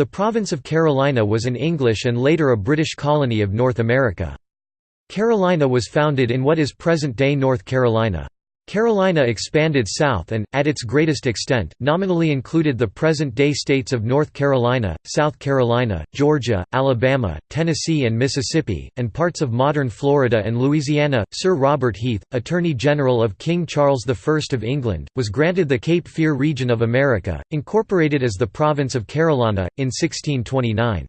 The province of Carolina was an English and later a British colony of North America. Carolina was founded in what is present-day North Carolina. Carolina expanded south and, at its greatest extent, nominally included the present-day states of North Carolina, South Carolina, Georgia, Alabama, Tennessee and Mississippi, and parts of modern Florida and Louisiana. Sir Robert Heath, Attorney General of King Charles I of England, was granted the Cape Fear region of America, incorporated as the province of Carolina, in 1629.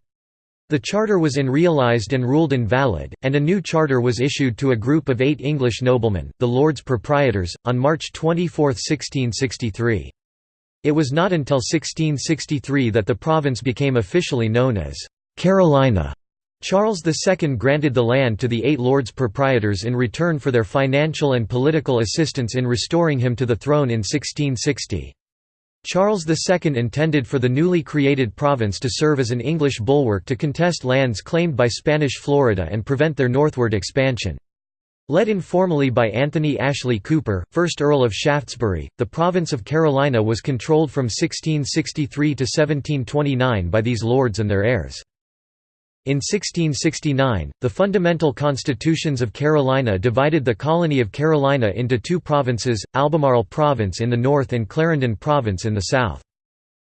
The charter was unrealised and ruled invalid, and a new charter was issued to a group of eight English noblemen, the Lords Proprietors, on March 24, 1663. It was not until 1663 that the province became officially known as Carolina. Charles II granted the land to the eight Lords Proprietors in return for their financial and political assistance in restoring him to the throne in 1660. Charles II intended for the newly created province to serve as an English bulwark to contest lands claimed by Spanish Florida and prevent their northward expansion. Led informally by Anthony Ashley Cooper, 1st Earl of Shaftesbury, the province of Carolina was controlled from 1663 to 1729 by these lords and their heirs. In 1669, the fundamental constitutions of Carolina divided the colony of Carolina into two provinces, Albemarle Province in the north and Clarendon Province in the south.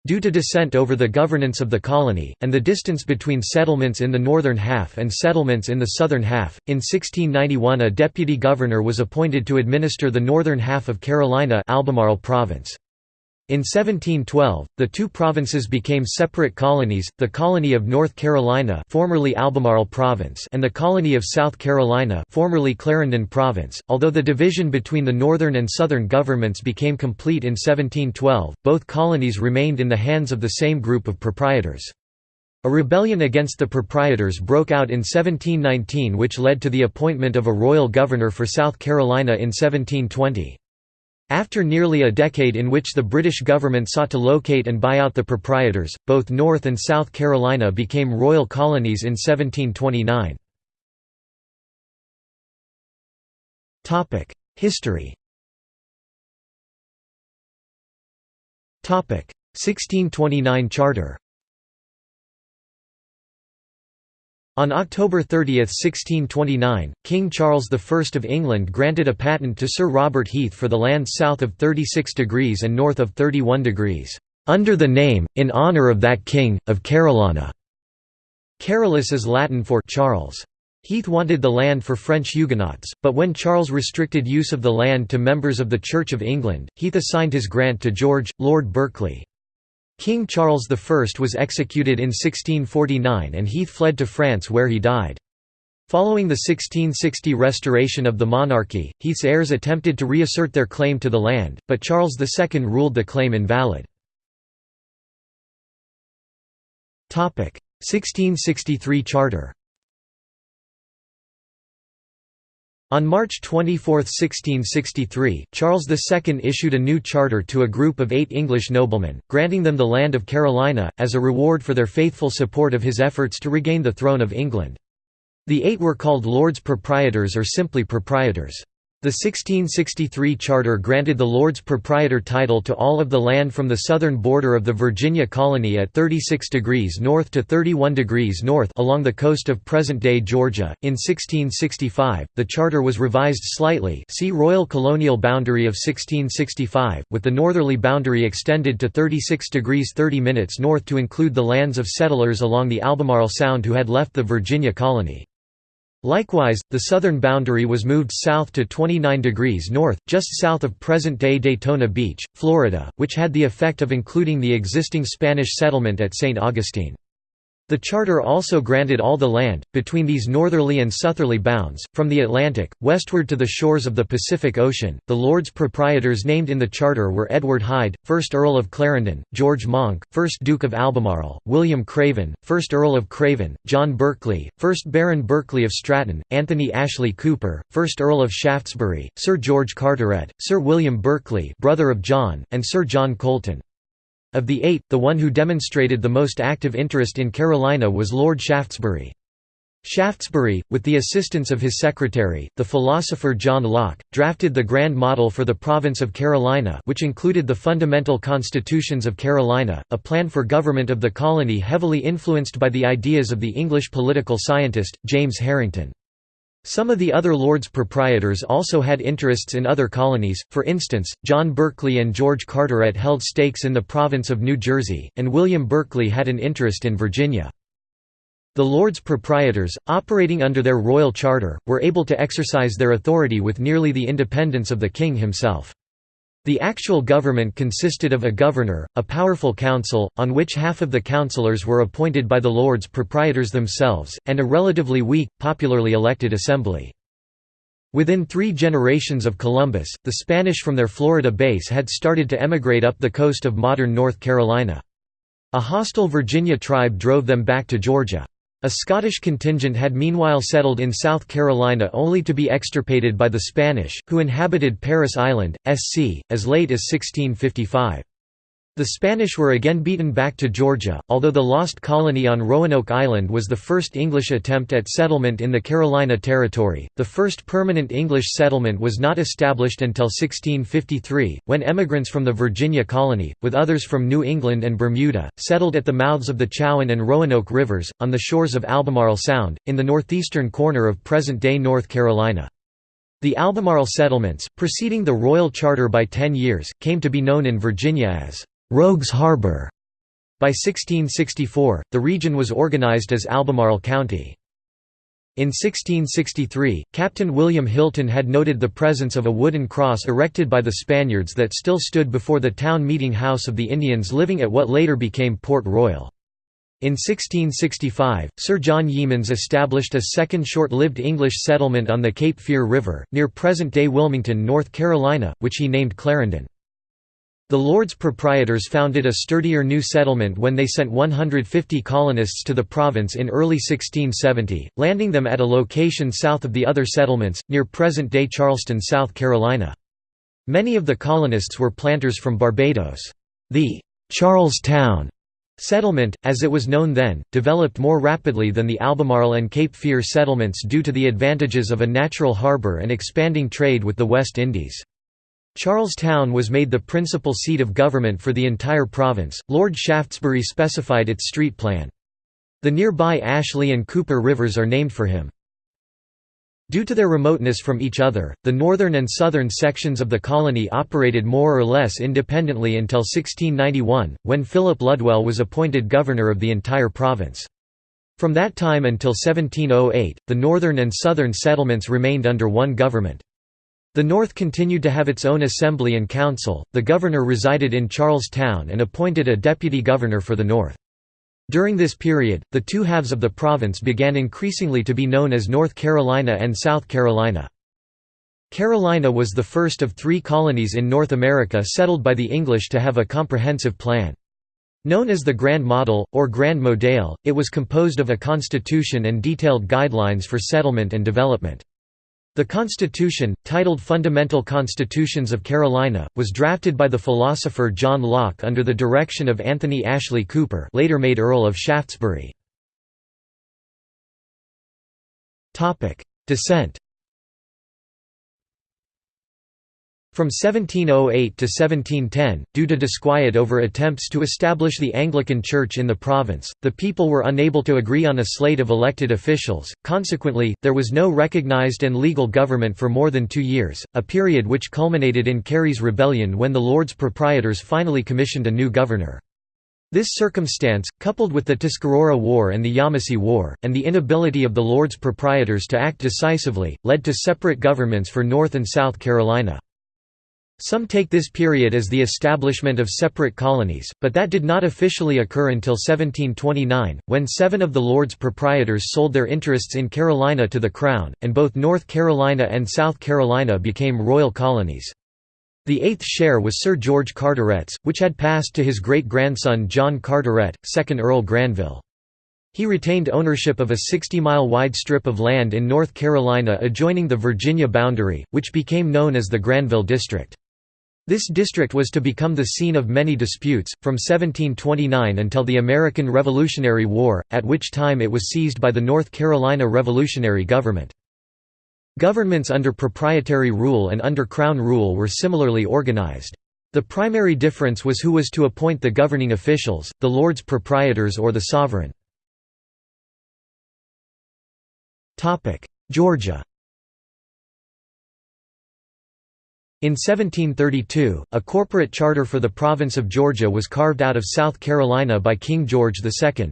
Due to dissent over the governance of the colony, and the distance between settlements in the northern half and settlements in the southern half, in 1691 a deputy governor was appointed to administer the northern half of Carolina Albemarle Province. In 1712, the two provinces became separate colonies, the colony of North Carolina formerly Albemarle Province and the colony of South Carolina formerly Clarendon Province. Although the division between the northern and southern governments became complete in 1712, both colonies remained in the hands of the same group of proprietors. A rebellion against the proprietors broke out in 1719 which led to the appointment of a royal governor for South Carolina in 1720. After nearly a decade in which the British government sought to locate and buy out the proprietors, both North and South Carolina became royal colonies in 1729. History 1629 Charter On October 30, 1629, King Charles I of England granted a patent to Sir Robert Heath for the land south of 36 degrees and north of 31 degrees, "...under the name, in honour of that king, of Carolina." Carolus is Latin for Charles. Heath wanted the land for French Huguenots, but when Charles restricted use of the land to members of the Church of England, Heath assigned his grant to George, Lord Berkeley. King Charles I was executed in 1649 and Heath fled to France where he died. Following the 1660 restoration of the monarchy, Heath's heirs attempted to reassert their claim to the land, but Charles II ruled the claim invalid. 1663 Charter On March 24, 1663, Charles II issued a new charter to a group of eight English noblemen, granting them the land of Carolina, as a reward for their faithful support of his efforts to regain the throne of England. The eight were called Lords Proprietors or simply Proprietors. The 1663 charter granted the Lords Proprietor title to all of the land from the southern border of the Virginia colony at 36 degrees north to 31 degrees north along the coast of present-day Georgia. In 1665, the charter was revised slightly see Royal Colonial Boundary of 1665, with the northerly boundary extended to 36 degrees 30 minutes north to include the lands of settlers along the Albemarle Sound who had left the Virginia colony. Likewise, the southern boundary was moved south to 29 degrees north, just south of present-day Daytona Beach, Florida, which had the effect of including the existing Spanish settlement at St. Augustine. The charter also granted all the land, between these northerly and southerly bounds, from the Atlantic, westward to the shores of the Pacific Ocean. The Lords Proprietors named in the charter were Edward Hyde, 1st Earl of Clarendon, George Monck, 1st Duke of Albemarle, William Craven, 1st Earl of Craven, John Berkeley, 1st Baron Berkeley of Stratton, Anthony Ashley Cooper, 1st Earl of Shaftesbury, Sir George Carteret, Sir William Berkeley brother of John, and Sir John Colleton. Of the eight, the one who demonstrated the most active interest in Carolina was Lord Shaftesbury. Shaftesbury, with the assistance of his secretary, the philosopher John Locke, drafted the Grand Model for the province of Carolina which included the fundamental constitutions of Carolina, a plan for government of the colony heavily influenced by the ideas of the English political scientist, James Harrington. Some of the other Lords Proprietors also had interests in other colonies, for instance, John Berkeley and George Carteret held stakes in the province of New Jersey, and William Berkeley had an interest in Virginia. The Lords Proprietors, operating under their royal charter, were able to exercise their authority with nearly the independence of the king himself. The actual government consisted of a governor, a powerful council, on which half of the councillors were appointed by the Lords Proprietors themselves, and a relatively weak, popularly elected assembly. Within three generations of Columbus, the Spanish from their Florida base had started to emigrate up the coast of modern North Carolina. A hostile Virginia tribe drove them back to Georgia. A Scottish contingent had meanwhile settled in South Carolina only to be extirpated by the Spanish, who inhabited Parris Island, SC, as late as 1655. The Spanish were again beaten back to Georgia, although the lost colony on Roanoke Island was the first English attempt at settlement in the Carolina Territory. The first permanent English settlement was not established until 1653, when emigrants from the Virginia colony, with others from New England and Bermuda, settled at the mouths of the Chowan and Roanoke rivers, on the shores of Albemarle Sound, in the northeastern corner of present-day North Carolina. The Albemarle settlements, preceding the Royal Charter by ten years, came to be known in Virginia as Rogues Harbor. By 1664, the region was organized as Albemarle County. In 1663, Captain William Hilton had noted the presence of a wooden cross erected by the Spaniards that still stood before the town meeting house of the Indians living at what later became Port Royal. In 1665, Sir John Yeamans established a second short-lived English settlement on the Cape Fear River, near present-day Wilmington, North Carolina, which he named Clarendon. The Lords Proprietors founded a sturdier new settlement when they sent 150 colonists to the province in early 1670, landing them at a location south of the other settlements, near present-day Charleston, South Carolina. Many of the colonists were planters from Barbados. The Charlestown settlement, as it was known then, developed more rapidly than the Albemarle and Cape Fear settlements due to the advantages of a natural harbour and expanding trade with the West Indies. Charlestown was made the principal seat of government for the entire province. Lord Shaftesbury specified its street plan. The nearby Ashley and Cooper rivers are named for him. Due to their remoteness from each other, the northern and southern sections of the colony operated more or less independently until 1691, when Philip Ludwell was appointed governor of the entire province. From that time until 1708, the northern and southern settlements remained under one government. The North continued to have its own assembly and council, the governor resided in Charlestown and appointed a deputy governor for the North. During this period, the two halves of the province began increasingly to be known as North Carolina and South Carolina. Carolina was the first of three colonies in North America settled by the English to have a comprehensive plan. Known as the Grand Model, or Grand Modell, it was composed of a constitution and detailed guidelines for settlement and development. The Constitution, titled Fundamental Constitutions of Carolina, was drafted by the philosopher John Locke under the direction of Anthony Ashley Cooper later made Earl of Shaftesbury. Dissent From 1708 to 1710, due to disquiet over attempts to establish the Anglican Church in the province, the people were unable to agree on a slate of elected officials, consequently, there was no recognized and legal government for more than two years, a period which culminated in Cary's Rebellion when the Lords Proprietors finally commissioned a new governor. This circumstance, coupled with the Tuscarora War and the Yamasee War, and the inability of the Lords Proprietors to act decisively, led to separate governments for North and South Carolina. Some take this period as the establishment of separate colonies, but that did not officially occur until 1729, when seven of the Lords Proprietors sold their interests in Carolina to the Crown, and both North Carolina and South Carolina became royal colonies. The eighth share was Sir George Carteret's, which had passed to his great-grandson John Carteret, 2nd Earl Granville. He retained ownership of a 60-mile wide strip of land in North Carolina adjoining the Virginia boundary, which became known as the Granville District. This district was to become the scene of many disputes, from 1729 until the American Revolutionary War, at which time it was seized by the North Carolina Revolutionary Government. Governments under proprietary rule and under Crown rule were similarly organized. The primary difference was who was to appoint the governing officials, the Lords Proprietors or the Sovereign. Georgia In 1732, a corporate charter for the province of Georgia was carved out of South Carolina by King George II.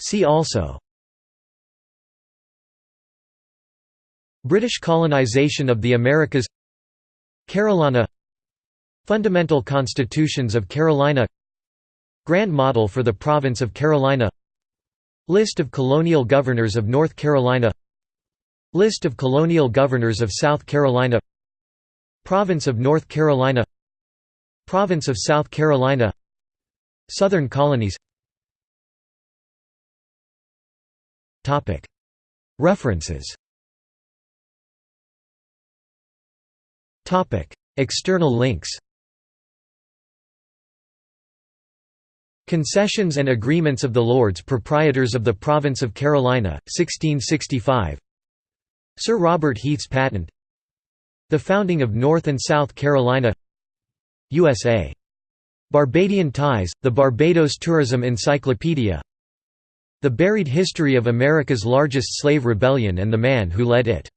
See also. British colonization of the Americas. Carolina. Fundamental constitutions of Carolina. Grand Model for the Province of Carolina. List of colonial governors of North Carolina List of colonial governors of South Carolina Province of North Carolina Province of South Carolina Southern colonies References External links Concessions and Agreements of the Lords Proprietors of the Province of Carolina, 1665 Sir Robert Heath's patent. The founding of North and South Carolina. USA. Barbadian Ties, the Barbados Tourism Encyclopedia. The Buried History of America's Largest Slave Rebellion and the Man Who Led It